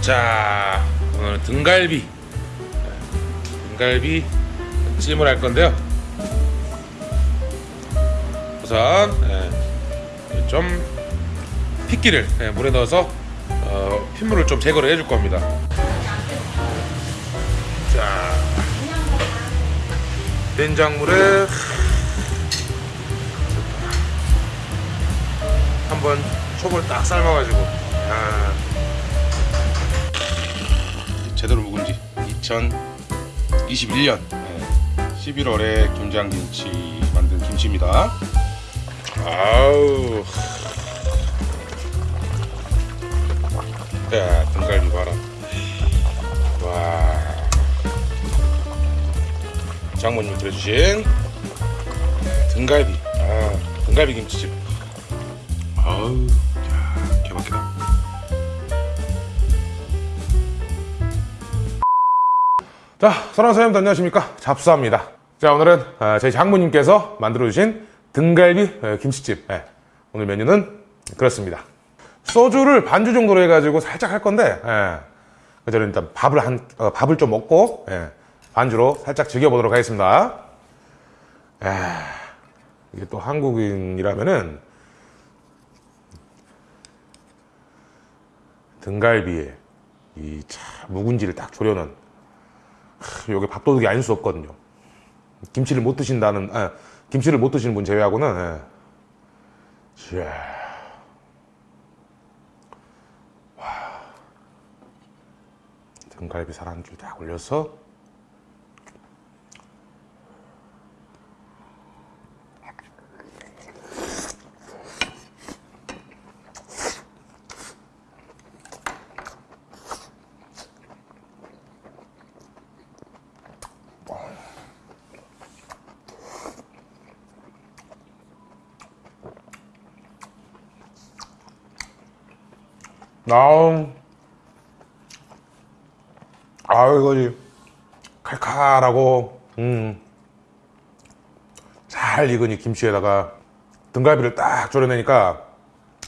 자 오늘은 등갈비. 등갈비 찜을 할 건데요. 우선 예, 좀 핏기를 예, 물에 넣어서 어, 핏물을 좀 제거를 해줄 겁니다. 자 된장물에 촉을 딱 삶아가지고 야. 제대로 묵은 지 2021년 11월에 김장김치 만든 김치입니다. 아우. 야, 등갈비 봐라. 와. 장모님 그려주신 등갈비. 아, 등갈비 김치집. 아우, 자, 사랑하는 사장님들 안녕하십니까? 잡수합니다. 자, 오늘은 아, 저희 장모님께서 만들어주신 등갈비 에, 김치집. 예, 오늘 메뉴는 그렇습니다. 소주를 반주 정도로 해가지고 살짝 할 건데, 예, 그 전에 일단 밥을 한, 어, 밥을 좀 먹고, 예, 반주로 살짝 즐겨보도록 하겠습니다. 에, 이게 또 한국인이라면은, 등갈비에 이 차, 묵은지를 딱 졸여놓은 요게 밥도둑이 아닐 수 없거든요. 김치를 못 드신다는, 아, 김치를 못 드시는 분 제외하고는, 예. 자. 와. 등갈비 살한줄딱 올려서, 아우, 아우, 이거지. 칼칼하고, 음, 잘 익은 이 김치에다가 등갈비를 딱 졸여내니까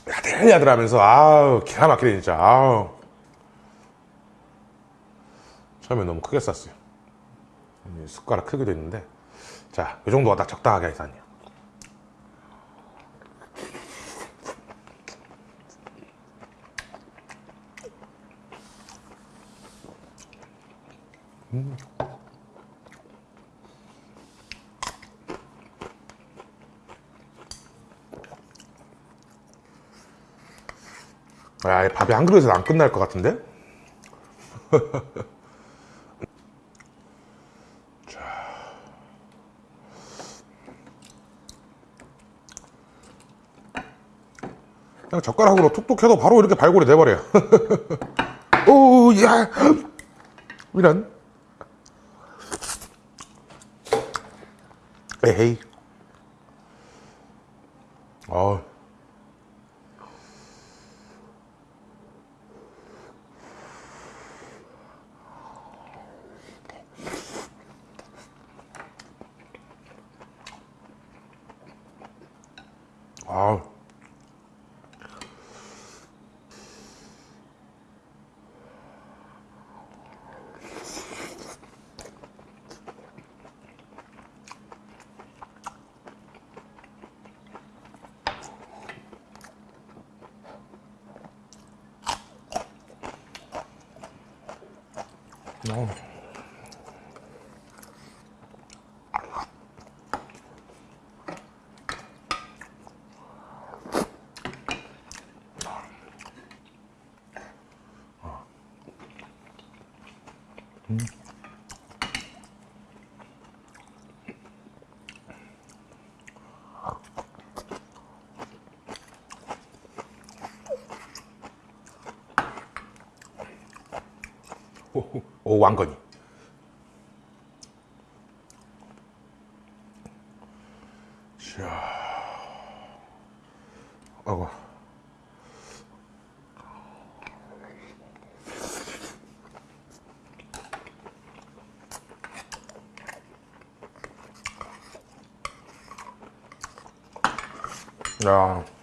야들야들하면서, 아우, 기가 막히네, 진짜. 아우. 처음에 너무 크게 쌌어요. 이 숟가락 크기도 있는데. 자, 이 정도가 딱 적당하게 아니 이 밥이 한 그릇에서 안 끝날 것 같은데? 자. 그냥 젓가락으로 툭툭 해도 바로 이렇게 발골이 돼버려요. 오, 야! 이런. 에헤이. 어. 아 우. 오, 오 왕건이. 자, 어구. 야.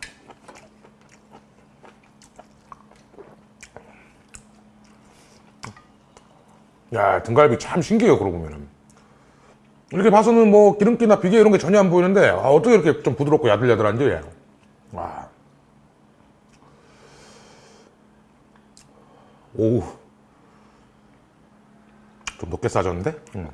야, 등갈비 참 신기해요, 그러고 보면은. 이렇게 봐서는 뭐 기름기나 비계 이런 게 전혀 안 보이는데, 아, 어떻게 이렇게 좀 부드럽고 야들야들한지. 와. 오우. 좀 높게 싸졌는데? 음.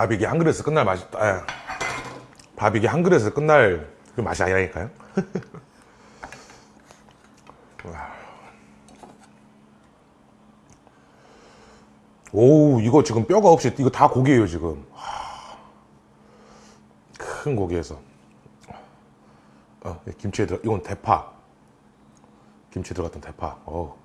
밥 이게 한 그릇에서 끝날 맛이, 아, 밥 이게 한 그릇에서 끝날 그 맛이 아니라니까요? 와. 오우, 이거 지금 뼈가 없이, 이거 다 고기예요, 지금. 와. 큰 고기에서. 어, 김치에 들어, 이건 대파. 김치 들어갔던 대파. 어.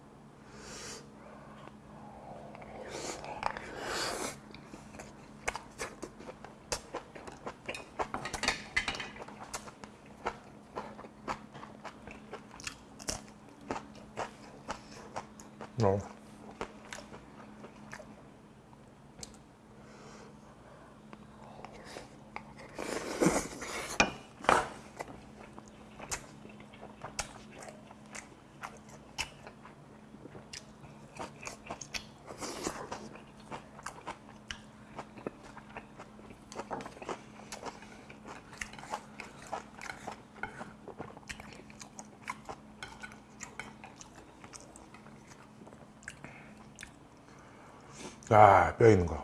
아, 뼈 있는 거.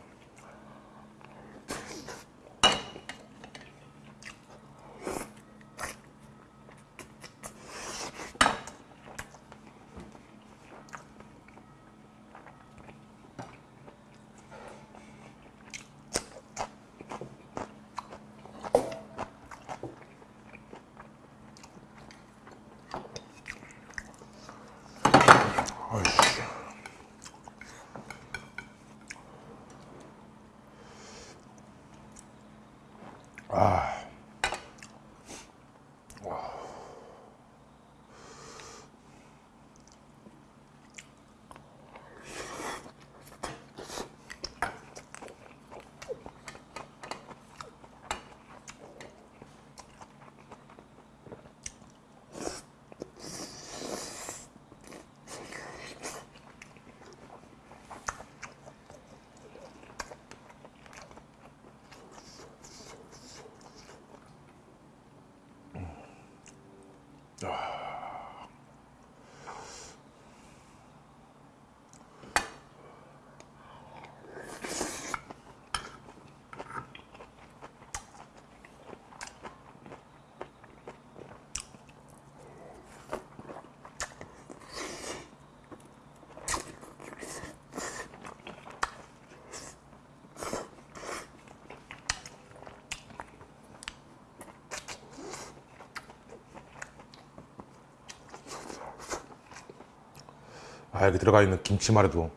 아이씨. 아, 여기 들어가 있는 김치만 해도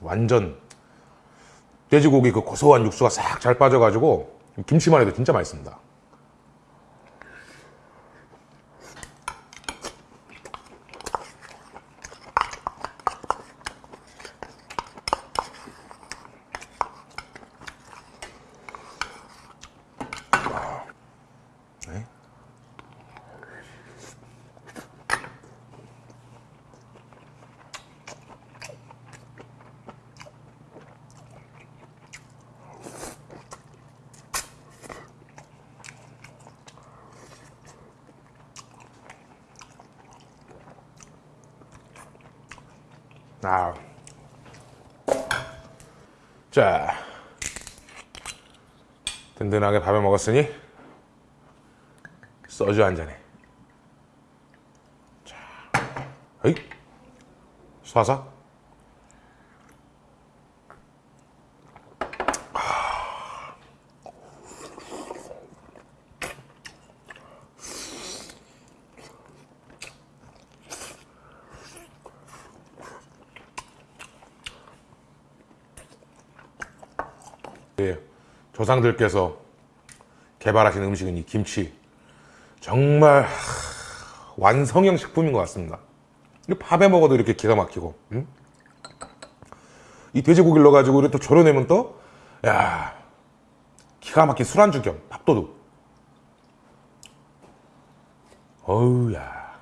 완전 돼지고기 그 고소한 육수가 싹 잘 빠져가지고 김치만 해도 진짜 맛있습니다. 아. 자. 든든하게 밥을 먹었으니 소주 한 잔에. 자. 어이. 쏴서. 예, 조상들께서 개발하신 음식은 이 김치. 정말 하, 완성형 식품인 것 같습니다. 이 밥에 먹어도 이렇게 기가 막히고. 음? 이 돼지고기를 넣어가지고 이렇게 또 졸여내면 또, 야 기가 막힌 술안주 겸 밥도둑. 어우, 야.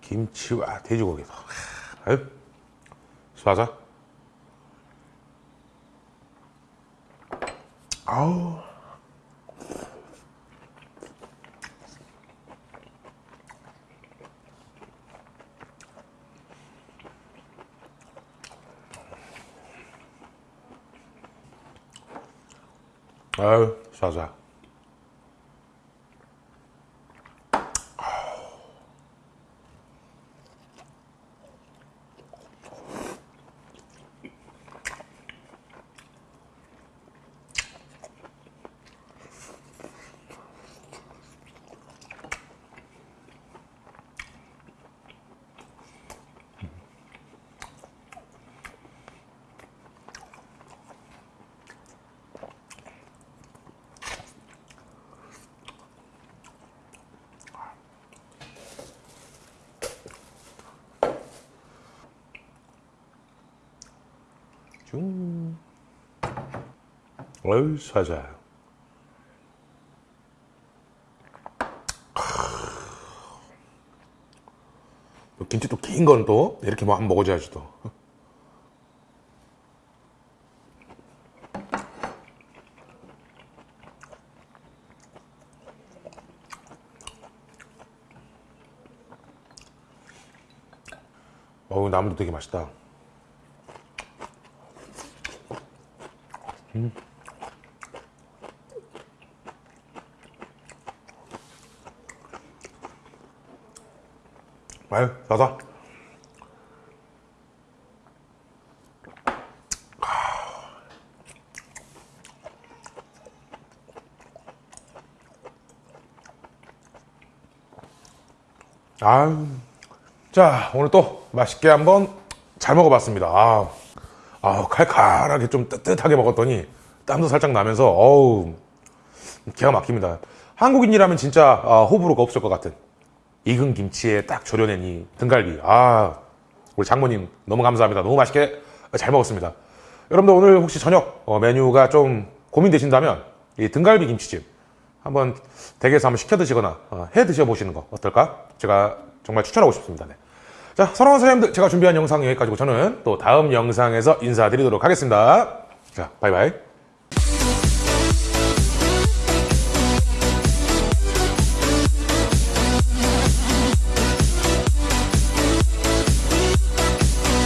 김치와 돼지고기도. 하, 아유, 수하자. 아우. 아유, 쏴자. 중. 어유 쏴자. 또 김치 또 긴 건 또 이렇게 뭐 한번 먹어줘야지 또. 어우 나물도 되게 맛있다. 아유, 자자. 아유. 자, 오늘 또 맛있게 한번 잘 먹어봤습니다. 아, 아 칼칼하게 좀 뜨뜻하게 먹었더니 땀도 살짝 나면서, 어우, 기가 막힙니다. 한국인이라면 진짜 아, 호불호가 없을 것 같은 익은 김치에 딱 졸여낸 이 등갈비. 아, 우리 장모님 너무 감사합니다. 너무 맛있게 잘 먹었습니다. 여러분들 오늘 혹시 저녁 어, 메뉴가 좀 고민되신다면 이 등갈비 김치찜 한번 댁에서 한번 시켜 드시거나 어, 해 드셔 보시는 거 어떨까? 제가 정말 추천하고 싶습니다. 네. 자, 사랑하는 선생님들 제가 준비한 영상 여기까지고 저는 또 다음 영상에서 인사드리도록 하겠습니다. 자, 바이바이.